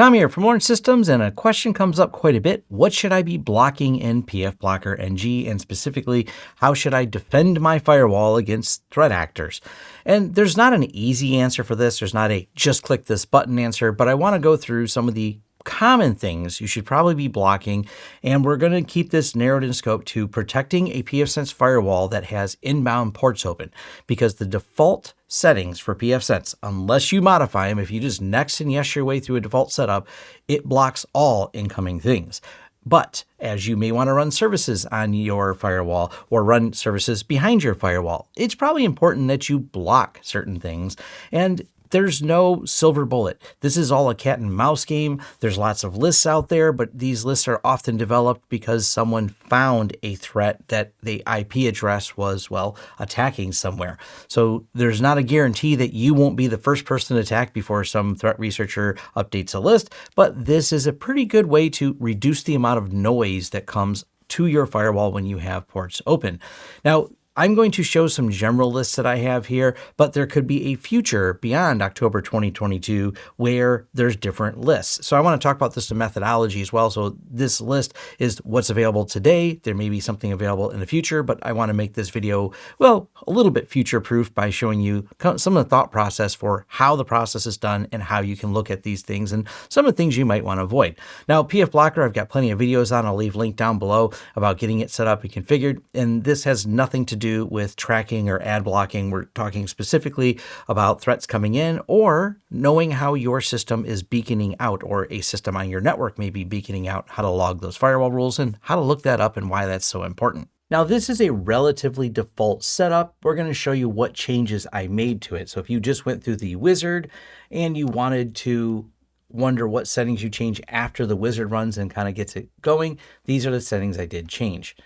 Tom here from Lawrence Systems, and a question comes up quite a bit. What should I be blocking in PF Blocker NG, and specifically, how should I defend my firewall against threat actors? And there's not an easy answer for this. There's not a just click this button answer, but I want to go through some of the common things you should probably be blocking. And we're going to keep this narrowed in scope to protecting a pfSense firewall that has inbound ports open because the default settings for pfSense, unless you modify them, if you just next and yes your way through a default setup, it blocks all incoming things. But as you may want to run services on your firewall or run services behind your firewall, it's probably important that you block certain things. And there's no silver bullet. This is all a cat and mouse game. There's lots of lists out there, but these lists are often developed because someone found a threat that the IP address was, well, attacking somewhere. So there's not a guarantee that you won't be the first person attacked before some threat researcher updates a list, but this is a pretty good way to reduce the amount of noise that comes to your firewall when you have ports open. Now, I'm going to show some general lists that I have here, but there could be a future beyond October 2022 where there's different lists. So I want to talk about this methodology as well. So this list is what's available today. There may be something available in the future, but I want to make this video, well, a little bit future proof by showing you some of the thought process for how the process is done and how you can look at these things and some of the things you might want to avoid. Now, PF Blocker, I've got plenty of videos on. I'll leave a link down below about getting it set up and configured. And this has nothing to do do with tracking or ad blocking. We're talking specifically about threats coming in or knowing how your system is beaconing out or a system on your network may be beaconing out, how to log those firewall rules and how to look that up and why that's so important. Now this is a relatively default setup. We're going to show you what changes I made to it. So if you just went through the wizard and you wanted to wonder what settings you change after the wizard runs and kind of gets it going, these are the settings I did change.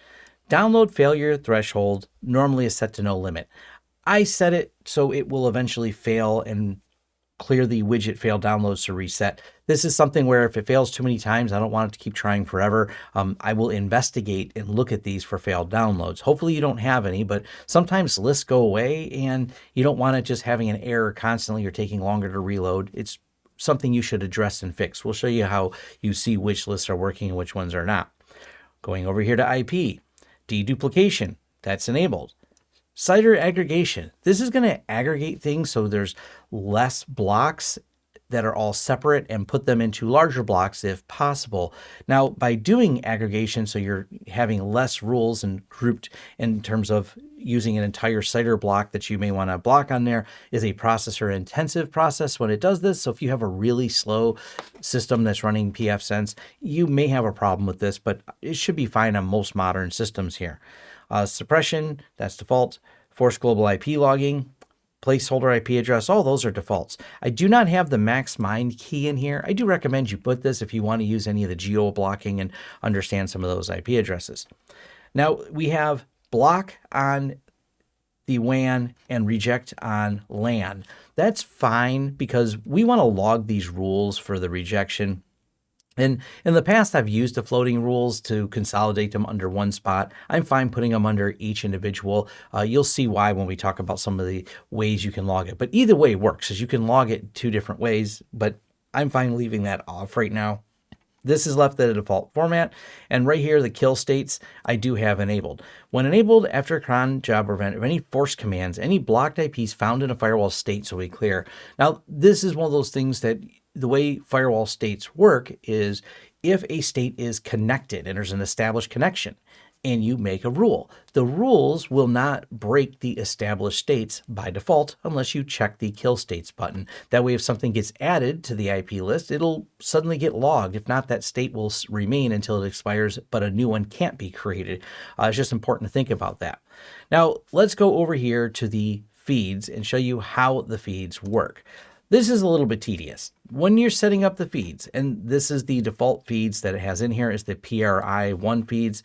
Download failure threshold normally is set to no limit. I set it so it will eventually fail and clear the widget fail downloads to reset. This is something where if it fails too many times, I don't want it to keep trying forever. Um, I will investigate and look at these for failed downloads. Hopefully you don't have any, but sometimes lists go away and you don't want it just having an error constantly or taking longer to reload. It's something you should address and fix. We'll show you how you see which lists are working and which ones are not. Going over here to IP, Deduplication, that's enabled. CIDR aggregation, this is going to aggregate things so there's less blocks that are all separate and put them into larger blocks if possible. Now, by doing aggregation, so you're having less rules and grouped in terms of using an entire CIDR block that you may want to block on there is a processor intensive process when it does this. So if you have a really slow system that's running pfSense, you may have a problem with this, but it should be fine on most modern systems here. Uh, suppression, that's default. Force global IP logging, placeholder IP address, all those are defaults. I do not have the MaxMind key in here. I do recommend you put this if you want to use any of the geo blocking and understand some of those IP addresses. Now we have block on the WAN and reject on LAN. That's fine because we want to log these rules for the rejection and in the past, I've used the floating rules to consolidate them under one spot. I'm fine putting them under each individual. Uh, you'll see why when we talk about some of the ways you can log it. But either way works, as you can log it two different ways, but I'm fine leaving that off right now. This is left at a default format. And right here, the kill states I do have enabled. When enabled after a cron job or event of any force commands, any blocked IPs found in a firewall state will be clear. Now, this is one of those things that the way firewall states work is if a state is connected and there's an established connection and you make a rule, the rules will not break the established states by default unless you check the kill states button. That way, if something gets added to the IP list, it'll suddenly get logged. If not, that state will remain until it expires, but a new one can't be created. Uh, it's just important to think about that. Now, let's go over here to the feeds and show you how the feeds work. This is a little bit tedious. When you're setting up the feeds, and this is the default feeds that it has in here is the PRI1 feeds,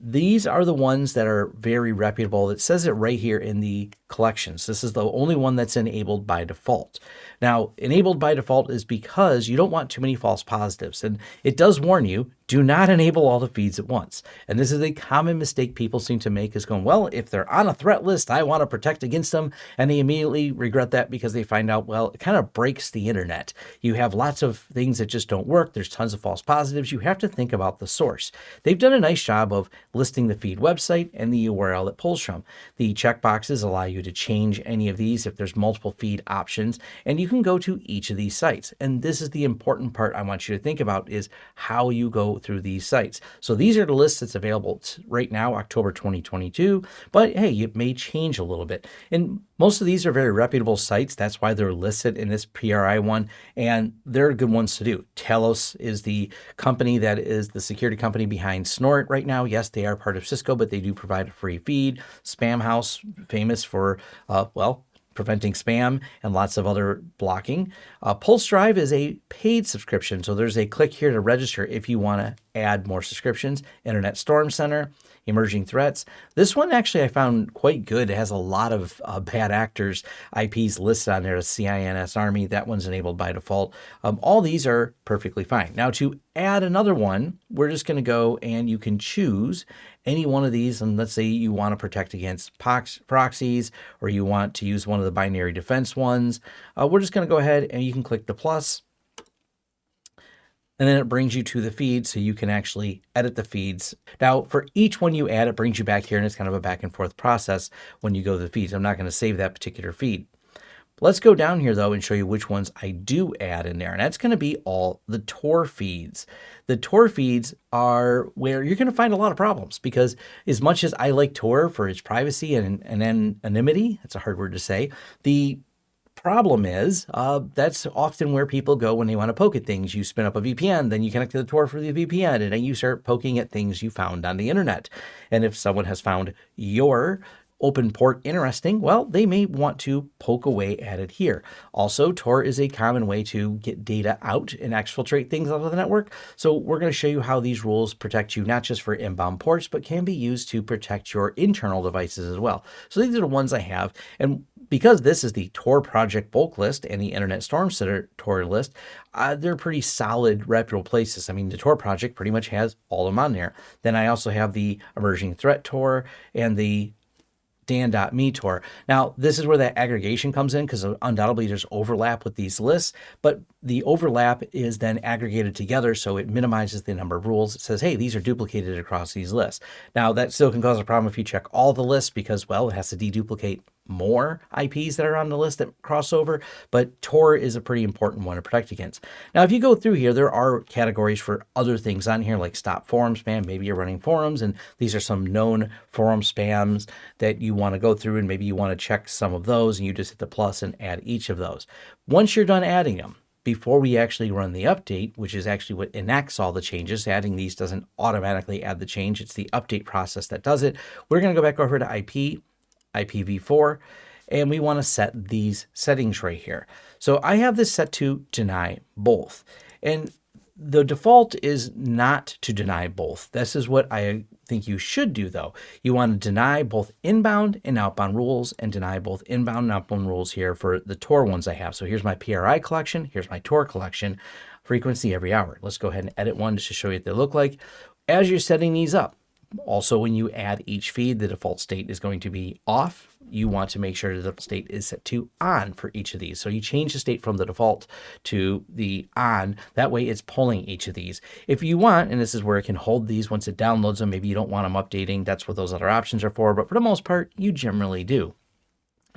these are the ones that are very reputable. It says it right here in the collections. This is the only one that's enabled by default. Now, enabled by default is because you don't want too many false positives. And it does warn you, do not enable all the feeds at once. And this is a common mistake people seem to make is going, well, if they're on a threat list, I want to protect against them. And they immediately regret that because they find out, well, it kind of breaks the internet. You have lots of things that just don't work. There's tons of false positives. You have to think about the source. They've done a nice job of listing the feed website and the URL it pulls from. The checkboxes allow you to change any of these if there's multiple feed options. And you can go to each of these sites. And this is the important part I want you to think about is how you go through these sites. So these are the lists that's available right now, October 2022, but hey, it may change a little bit. And most of these are very reputable sites. That's why they're listed in this PRI one, and they're good ones to do. Talos is the company that is the security company behind Snort right now. Yes, they are part of Cisco, but they do provide a free feed. Spamhaus, famous for, uh, well, preventing spam and lots of other blocking. Uh, Pulsedive is a paid subscription, so there's a click here to register if you want to add more subscriptions. Internet Storm Center, Emerging Threats. This one actually I found quite good. It has a lot of uh, bad actors IPs listed on there. CINS Army, that one's enabled by default. Um, all these are perfectly fine. Now to add another one, we're just going to go and you can choose any one of these, and let's say you want to protect against proxies or you want to use one of the binary defense ones, uh, we're just going to go ahead and you can click the plus, and then it brings you to the feed so you can actually edit the feeds. Now, for each one you add, it brings you back here, and it's kind of a back and forth process when you go to the feeds. I'm not going to save that particular feed. Let's go down here though and show you which ones I do add in there. And that's going to be all the Tor feeds. The Tor feeds are where you're going to find a lot of problems because as much as I like Tor for its privacy and, and anonymity, that's a hard word to say, the problem is uh, that's often where people go when they want to poke at things. You spin up a VPN, then you connect to the Tor for the VPN, and then you start poking at things you found on the internet. And if someone has found your open port interesting, well, they may want to poke away at it here. Also, Tor is a common way to get data out and exfiltrate things out of the network. So we're going to show you how these rules protect you not just for inbound ports, but can be used to protect your internal devices as well. So these are the ones I have. And because this is the Tor project bulk list and the Internet Storm Center Tor list, uh, they're pretty solid, reputable places. I mean, the Tor project pretty much has all of them on there. Then I also have the Emerging Threat Tor and the Dan.me Tor. Now, this is where that aggregation comes in because undoubtedly there's overlap with these lists, but the overlap is then aggregated together so it minimizes the number of rules. It says, hey, these are duplicated across these lists. Now, that still can cause a problem if you check all the lists because, well, it has to deduplicate more IPs that are on the list that cross over, but Tor is a pretty important one to protect against. Now, if you go through here, there are categories for other things on here like stop forum spam. Maybe you're running forums and these are some known forum spams that you want to go through and maybe you want to check some of those and you just hit the plus and add each of those. Once you're done adding them, before we actually run the update, which is actually what enacts all the changes. Adding these doesn't automatically add the change. It's the update process that does it. We're going to go back over to IP IPv4, and we want to set these settings right here. So I have this set to deny both. And the default is not to deny both. This is what I think you should do though. You want to deny both inbound and outbound rules and deny both inbound and outbound rules here for the Tor ones I have. So here's my PRI collection, here's my Tor collection, frequency every hour. Let's go ahead and edit one just to show you what they look like. As you're setting these up, also, when you add each feed, the default state is going to be off. You want to make sure the default state is set to on for each of these. So you change the state from the default to the on. That way it's pulling each of these. If you want, and this is where it can hold these once it downloads them, maybe you don't want them updating. That's what those other options are for. But for the most part, you generally do.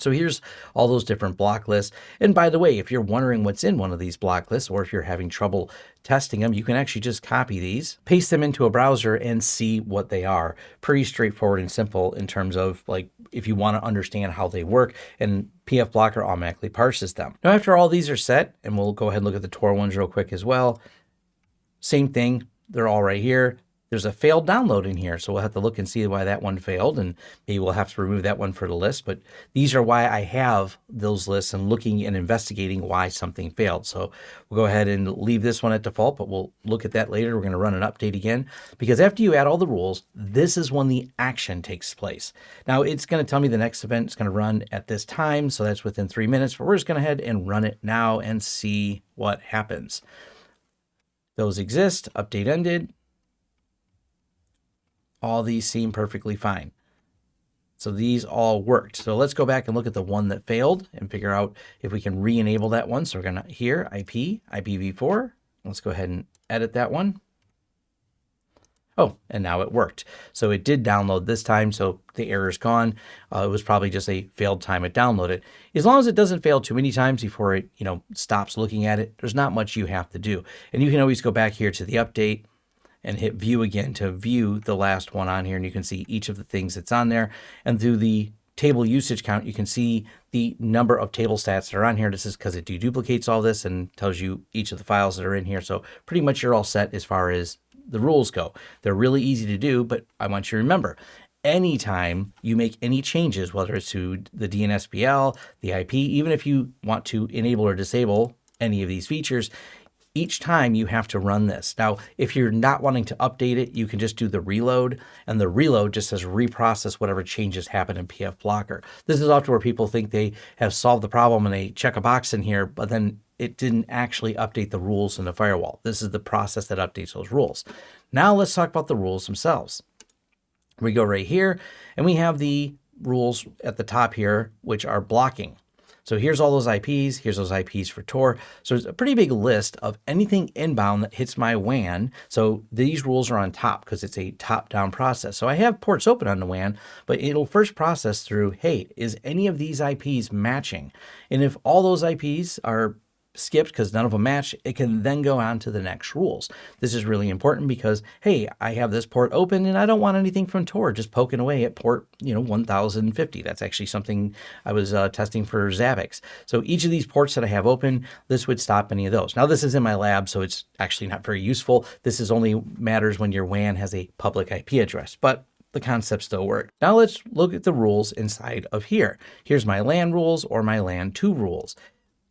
So here's all those different block lists. And by the way, if you're wondering what's in one of these block lists, or if you're having trouble testing them, you can actually just copy these, paste them into a browser and see what they are. Pretty straightforward and simple in terms of like, if you want to understand how they work and PF Blocker automatically parses them. Now, after all these are set, and we'll go ahead and look at the Tor ones real quick as well. Same thing. They're all right here there's a failed download in here. So we'll have to look and see why that one failed and maybe we'll have to remove that one for the list. But these are why I have those lists and looking and investigating why something failed. So we'll go ahead and leave this one at default, but we'll look at that later. We're going to run an update again because after you add all the rules, this is when the action takes place. Now it's going to tell me the next event is going to run at this time. So that's within three minutes, but we're just going to head and run it now and see what happens. Those exist, update ended, all these seem perfectly fine. So these all worked. So let's go back and look at the one that failed and figure out if we can re-enable that one. So we're going to here, IP, IPv4. Let's go ahead and edit that one. Oh, and now it worked. So it did download this time, so the error is gone. Uh, it was probably just a failed time it downloaded. As long as it doesn't fail too many times before it, you know, stops looking at it, there's not much you have to do. And you can always go back here to the update and hit view again to view the last one on here. And you can see each of the things that's on there. And through the table usage count, you can see the number of table stats that are on here. This is because it deduplicates all this and tells you each of the files that are in here. So pretty much you're all set as far as the rules go. They're really easy to do, but I want you to remember, anytime you make any changes, whether it's to the DNSBL, the IP, even if you want to enable or disable any of these features, each time you have to run this. Now, if you're not wanting to update it, you can just do the reload and the reload just says reprocess whatever changes happen in PF Blocker. This is often where people think they have solved the problem and they check a box in here, but then it didn't actually update the rules in the firewall. This is the process that updates those rules. Now let's talk about the rules themselves. We go right here and we have the rules at the top here, which are blocking. So here's all those IPs, here's those IPs for Tor. So it's a pretty big list of anything inbound that hits my WAN. So these rules are on top because it's a top-down process. So I have ports open on the WAN, but it'll first process through, hey, is any of these IPs matching? And if all those IPs are skipped because none of them match, it can then go on to the next rules. This is really important because, hey, I have this port open and I don't want anything from Tor just poking away at port, you know, 1050. That's actually something I was uh, testing for Zabbix. So each of these ports that I have open, this would stop any of those. Now this is in my lab, so it's actually not very useful. This is only matters when your WAN has a public IP address, but the concept still works. Now let's look at the rules inside of here. Here's my LAN rules or my LAN 2 rules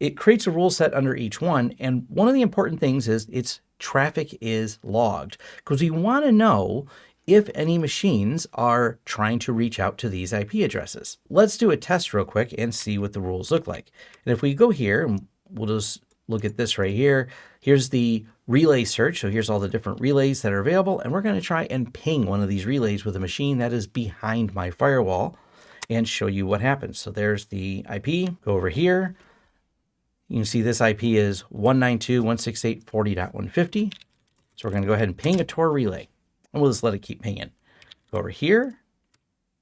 it creates a rule set under each one. And one of the important things is its traffic is logged because we want to know if any machines are trying to reach out to these IP addresses. Let's do a test real quick and see what the rules look like. And if we go here, we'll just look at this right here. Here's the relay search. So here's all the different relays that are available. And we're going to try and ping one of these relays with a machine that is behind my firewall and show you what happens. So there's the IP. Go over here. You can see this IP is 192.168.40.150. So we're going to go ahead and ping a Tor relay. And we'll just let it keep pinging. Go over here,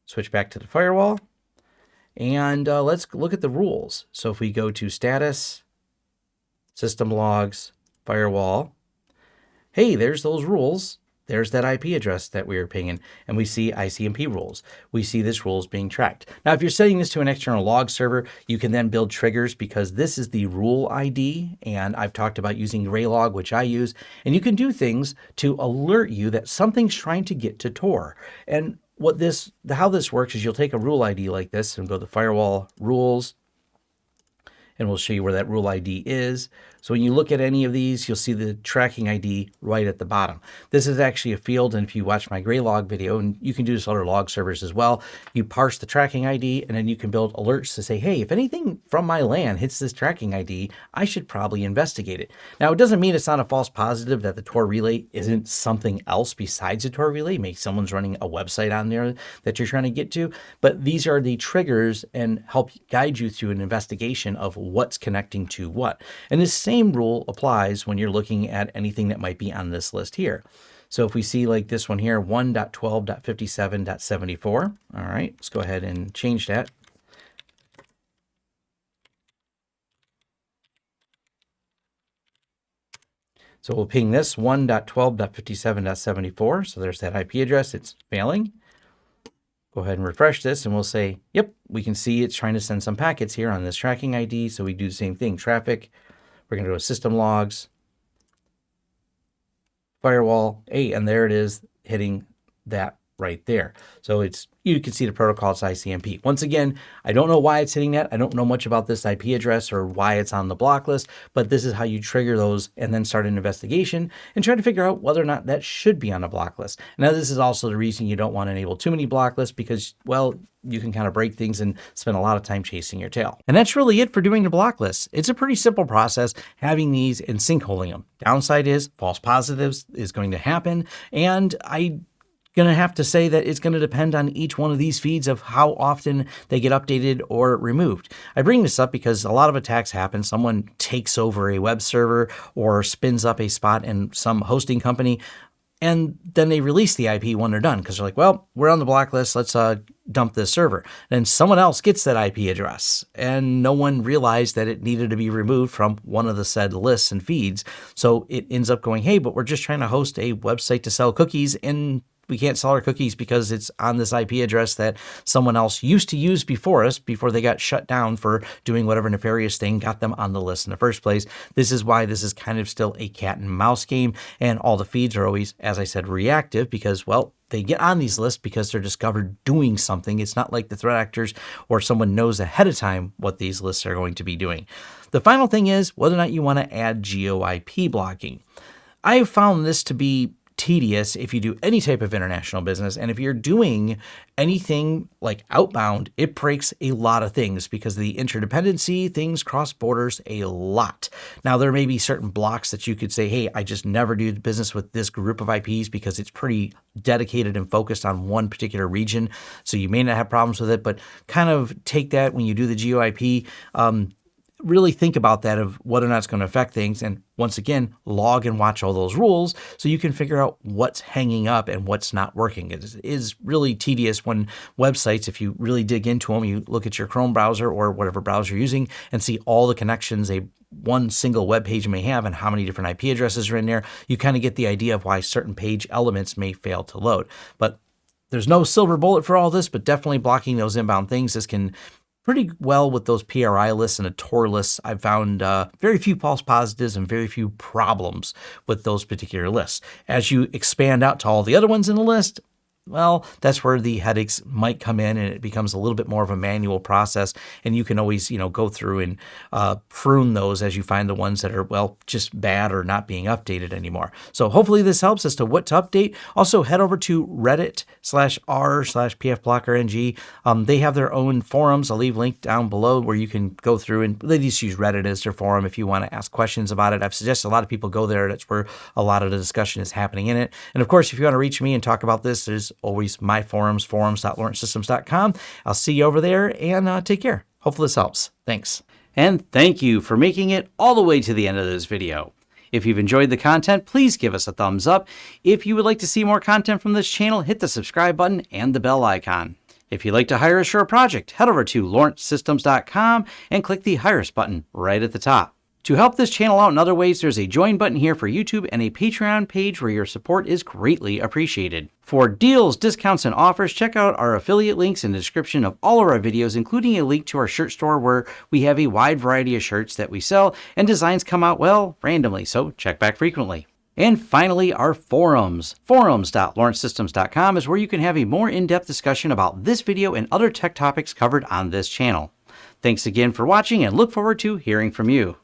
switch back to the firewall, and uh, let's look at the rules. So if we go to status, system logs, firewall, hey, there's those rules there's that IP address that we are pinging, and we see ICMP rules. We see this rules being tracked. Now, if you're setting this to an external log server, you can then build triggers because this is the rule ID, and I've talked about using Graylog, which I use, and you can do things to alert you that something's trying to get to Tor. And what this, how this works is you'll take a rule ID like this and go to firewall rules, and we'll show you where that rule ID is. So when you look at any of these, you'll see the tracking ID right at the bottom. This is actually a field, and if you watch my Graylog video, and you can do this on other log servers as well, you parse the tracking ID, and then you can build alerts to say, hey, if anything from my LAN hits this tracking ID, I should probably investigate it. Now, it doesn't mean it's not a false positive that the Tor relay isn't something else besides a Tor relay. Maybe someone's running a website on there that you're trying to get to, but these are the triggers and help guide you through an investigation of what's connecting to what. And this same rule applies when you're looking at anything that might be on this list here. So if we see like this one here, 1.12.57.74, all right, let's go ahead and change that. So we'll ping this 1.12.57.74. So there's that IP address. It's failing. Go ahead and refresh this and we'll say, yep, we can see it's trying to send some packets here on this tracking ID. So we do the same thing, traffic we're going to go to system logs, firewall, hey, and there it is, hitting that right there. So it's you can see the protocol it's ICMP. Once again, I don't know why it's hitting that. I don't know much about this IP address or why it's on the block list, but this is how you trigger those and then start an investigation and try to figure out whether or not that should be on a block list. Now, this is also the reason you don't want to enable too many block lists because, well, you can kind of break things and spend a lot of time chasing your tail. And that's really it for doing the block list. It's a pretty simple process having these and sinkholing them. Downside is false positives is going to happen. And I going to have to say that it's going to depend on each one of these feeds of how often they get updated or removed. I bring this up because a lot of attacks happen. Someone takes over a web server or spins up a spot in some hosting company, and then they release the IP when they're done because they're like, well, we're on the blacklist. Let's uh, dump this server. Then someone else gets that IP address, and no one realized that it needed to be removed from one of the said lists and feeds. So it ends up going, hey, but we're just trying to host a website to sell cookies and we can't sell our cookies because it's on this IP address that someone else used to use before us before they got shut down for doing whatever nefarious thing got them on the list in the first place. This is why this is kind of still a cat and mouse game and all the feeds are always, as I said, reactive because, well, they get on these lists because they're discovered doing something. It's not like the threat actors or someone knows ahead of time what these lists are going to be doing. The final thing is whether or not you want to add GeoIP blocking. I have found this to be tedious if you do any type of international business. And if you're doing anything like outbound, it breaks a lot of things because the interdependency, things cross borders a lot. Now, there may be certain blocks that you could say, hey, I just never do business with this group of IPs because it's pretty dedicated and focused on one particular region. So you may not have problems with it, but kind of take that when you do the GeoIP. Um, really think about that of whether or not it's going to affect things. And once again, log and watch all those rules so you can figure out what's hanging up and what's not working. It is really tedious when websites, if you really dig into them, you look at your Chrome browser or whatever browser you're using and see all the connections a one single web page may have and how many different IP addresses are in there. You kind of get the idea of why certain page elements may fail to load. But there's no silver bullet for all this, but definitely blocking those inbound things. This can pretty well with those PRI lists and a Tor lists. I've found uh, very few false positives and very few problems with those particular lists. As you expand out to all the other ones in the list, well, that's where the headaches might come in and it becomes a little bit more of a manual process. And you can always, you know, go through and uh, prune those as you find the ones that are, well, just bad or not being updated anymore. So hopefully this helps as to what to update. Also head over to Reddit slash r slash pfblockerng. Um, they have their own forums. I'll leave link down below where you can go through and they just use Reddit as their forum if you want to ask questions about it. I've suggested a lot of people go there. That's where a lot of the discussion is happening in it. And of course, if you want to reach me and talk about this, there's always my forums, forums.lawrencesystems.com. I'll see you over there and uh, take care. Hopefully this helps. Thanks. And thank you for making it all the way to the end of this video. If you've enjoyed the content, please give us a thumbs up. If you would like to see more content from this channel, hit the subscribe button and the bell icon. If you'd like to hire a project, head over to lawrencesystems.com and click the Hire Us button right at the top. To help this channel out in other ways, there's a join button here for YouTube and a Patreon page where your support is greatly appreciated. For deals, discounts, and offers, check out our affiliate links in the description of all of our videos, including a link to our shirt store where we have a wide variety of shirts that we sell and designs come out, well, randomly, so check back frequently. And finally, our forums. Forums.lawrencesystems.com is where you can have a more in-depth discussion about this video and other tech topics covered on this channel. Thanks again for watching and look forward to hearing from you.